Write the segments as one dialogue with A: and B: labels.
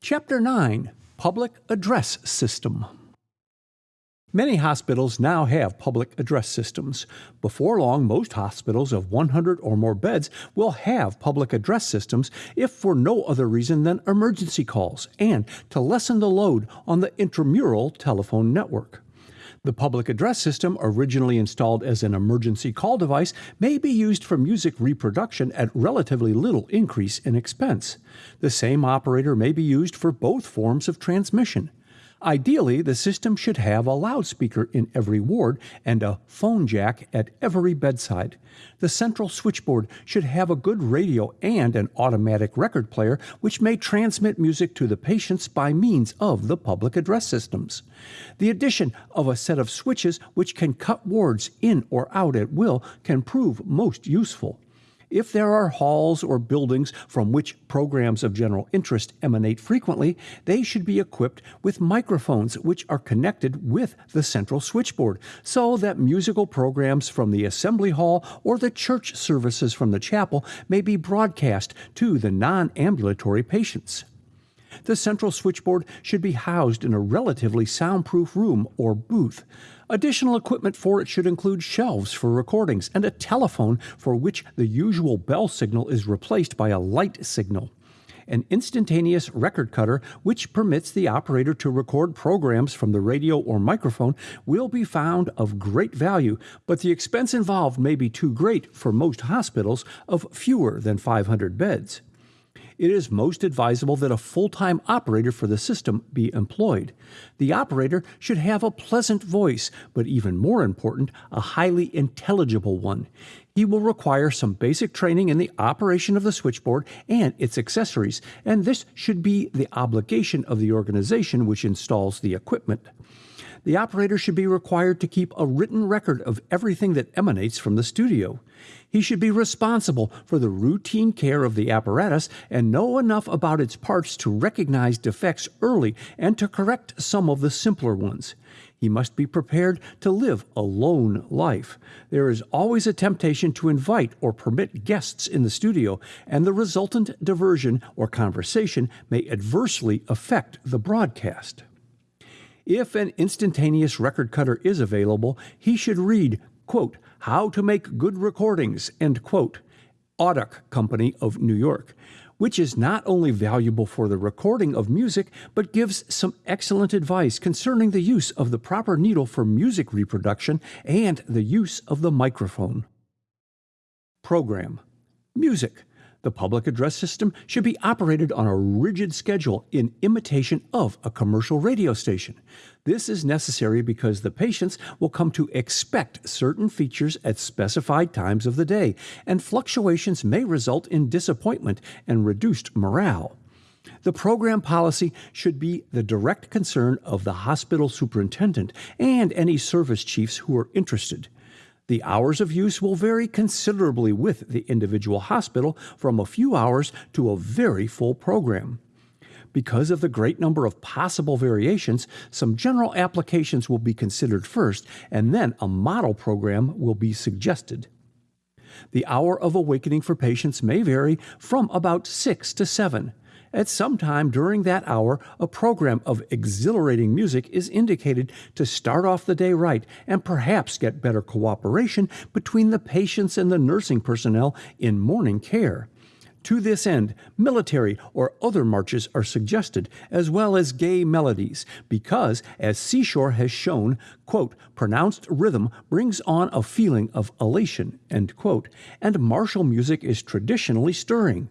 A: Chapter 9 Public Address System Many hospitals now have public address systems. Before long, most hospitals of 100 or more beds will have public address systems if for no other reason than emergency calls and to lessen the load on the intramural telephone network. The public address system, originally installed as an emergency call device, may be used for music reproduction at relatively little increase in expense. The same operator may be used for both forms of transmission. Ideally, the system should have a loudspeaker in every ward and a phone jack at every bedside. The central switchboard should have a good radio and an automatic record player which may transmit music to the patients by means of the public address systems. The addition of a set of switches which can cut wards in or out at will can prove most useful. If there are halls or buildings from which programs of general interest emanate frequently, they should be equipped with microphones which are connected with the central switchboard so that musical programs from the assembly hall or the church services from the chapel may be broadcast to the non ambulatory patients. The central switchboard should be housed in a relatively soundproof room or booth. Additional equipment for it should include shelves for recordings and a telephone for which the usual bell signal is replaced by a light signal. An instantaneous record cutter, which permits the operator to record programs from the radio or microphone, will be found of great value, but the expense involved may be too great for most hospitals of fewer than 500 beds it is most advisable that a full time operator for the system be employed. The operator should have a pleasant voice, but even more important, a highly intelligible one. He will require some basic training in the operation of the switchboard and its accessories, and this should be the obligation of the organization which installs the equipment. The operator should be required to keep a written record of everything that emanates from the studio. He should be responsible for the routine care of the apparatus and know enough about its parts to recognize defects early and to correct some of the simpler ones. He must be prepared to live a lone life. There is always a temptation to invite or permit guests in the studio, and the resultant diversion or conversation may adversely affect the broadcast. If an instantaneous record cutter is available, he should read, quote, how to Make Good Recordings, end quote, Audak Company of New York, which is not only valuable for the recording of music, but gives some excellent advice concerning the use of the proper needle for music reproduction and the use of the microphone. Program Music the public address system should be operated on a rigid schedule in imitation of a commercial radio station. This is necessary because the patients will come to expect certain features at specified times of the day, and fluctuations may result in disappointment and reduced morale. The program policy should be the direct concern of the hospital superintendent and any service chiefs who are interested. The hours of use will vary considerably with the individual hospital from a few hours to a very full program. Because of the great number of possible variations, some general applications will be considered first, and then a model program will be suggested. The hour of awakening for patients may vary from about 6 to 7. At some time during that hour, a program of exhilarating music is indicated to start off the day right and perhaps get better cooperation between the patients and the nursing personnel in morning care. To this end, military or other marches are suggested, as well as gay melodies, because, as Seashore has shown, quote, pronounced rhythm brings on a feeling of elation, quote, and martial music is traditionally stirring.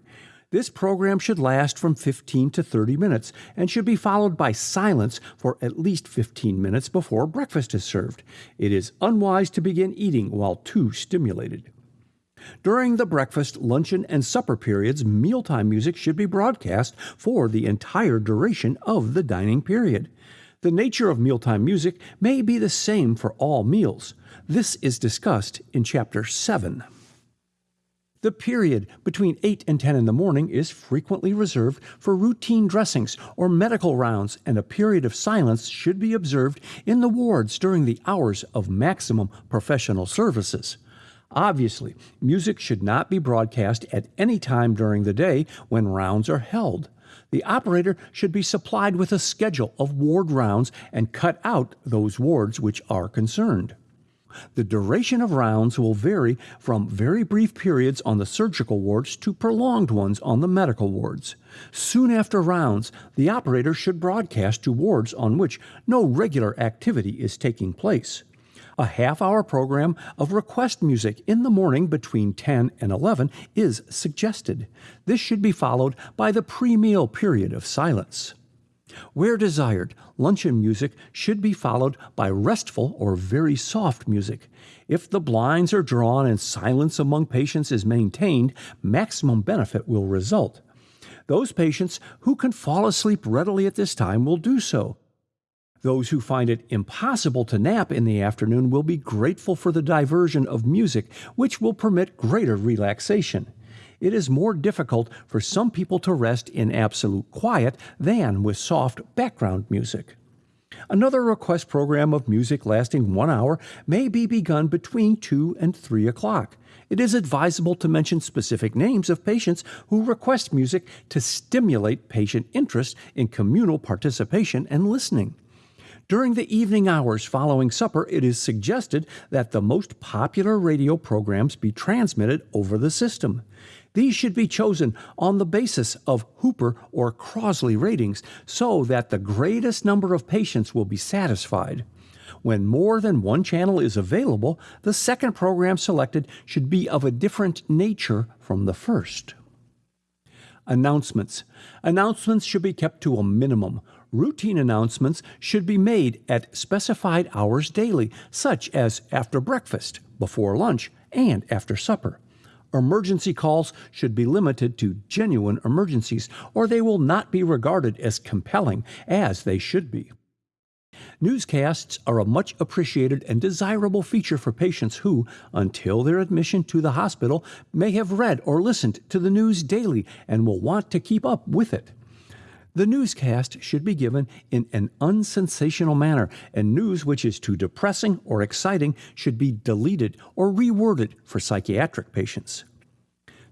A: This program should last from 15 to 30 minutes and should be followed by silence for at least 15 minutes before breakfast is served. It is unwise to begin eating while too stimulated. During the breakfast, luncheon, and supper periods, mealtime music should be broadcast for the entire duration of the dining period. The nature of mealtime music may be the same for all meals. This is discussed in Chapter 7. The period between 8 and 10 in the morning is frequently reserved for routine dressings or medical rounds, and a period of silence should be observed in the wards during the hours of maximum professional services. Obviously, music should not be broadcast at any time during the day when rounds are held. The operator should be supplied with a schedule of ward rounds and cut out those wards which are concerned. The duration of rounds will vary from very brief periods on the surgical wards to prolonged ones on the medical wards. Soon after rounds, the operator should broadcast to wards on which no regular activity is taking place. A half hour program of request music in the morning between 10 and 11 is suggested. This should be followed by the pre meal period of silence. Where desired, luncheon music should be followed by restful or very soft music. If the blinds are drawn and silence among patients is maintained, maximum benefit will result. Those patients who can fall asleep readily at this time will do so. Those who find it impossible to nap in the afternoon will be grateful for the diversion of music, which will permit greater relaxation it is more difficult for some people to rest in absolute quiet than with soft background music. Another request program of music lasting one hour may be begun between 2 and 3 o'clock. It is advisable to mention specific names of patients who request music to stimulate patient interest in communal participation and listening. During the evening hours following supper, it is suggested that the most popular radio programs be transmitted over the system. These should be chosen on the basis of Hooper or Crossley ratings so that the greatest number of patients will be satisfied. When more than one channel is available, the second program selected should be of a different nature from the first. Announcements. Announcements should be kept to a minimum. Routine announcements should be made at specified hours daily, such as after breakfast, before lunch, and after supper. Emergency calls should be limited to genuine emergencies, or they will not be regarded as compelling as they should be. Newscasts are a much appreciated and desirable feature for patients who, until their admission to the hospital, may have read or listened to the news daily and will want to keep up with it. The newscast should be given in an unsensational manner, and news which is too depressing or exciting should be deleted or reworded for psychiatric patients.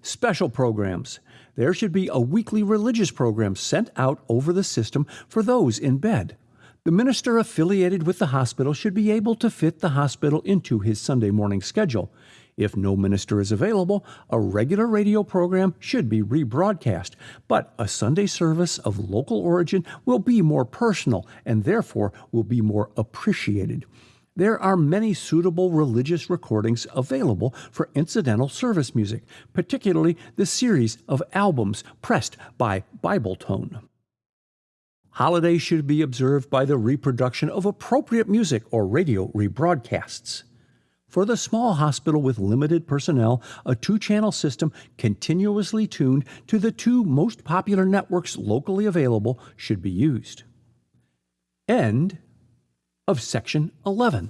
A: Special programs. There should be a weekly religious program sent out over the system for those in bed. The minister affiliated with the hospital should be able to fit the hospital into his Sunday morning schedule. If no minister is available, a regular radio program should be rebroadcast, but a Sunday service of local origin will be more personal and therefore will be more appreciated. There are many suitable religious recordings available for incidental service music, particularly the series of albums pressed by Bibletone. Holidays should be observed by the reproduction of appropriate music or radio rebroadcasts. For the small hospital with limited personnel, a two channel system continuously tuned to the two most popular networks locally available should be used. End of section 11.